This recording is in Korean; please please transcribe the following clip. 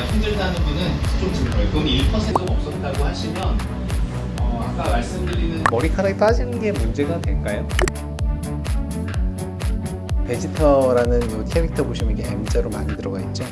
아, 힘들다는 분은 좀 덜, 돈이 1%가 없었다고 하시면 어, 아까 말씀드리는 머리카락이 빠지는 게 문제가 될까요? 베지터라는 이 캐릭터 보시면 이게 M자로 많이 들어가 있죠.